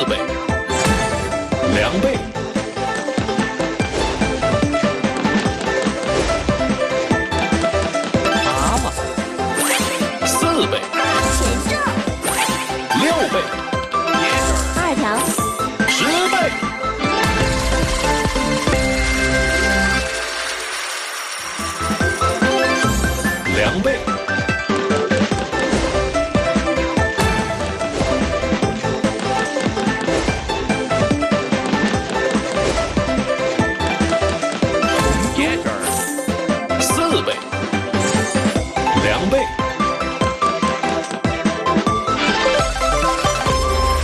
四倍。两倍。八倍四倍。六倍。二条。十倍。两倍。四倍。